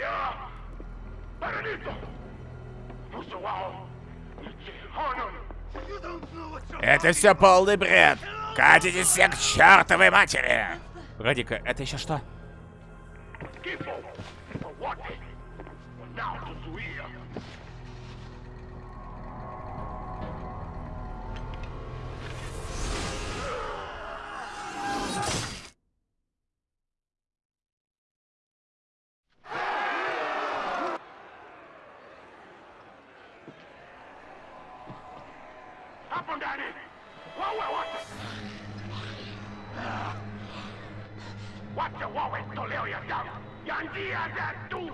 ya. Это все полный бред. Катитесь все к чертовой матери. Радика, это еще что? Danny. What we want? What you want to live your young? Young dear, that dude.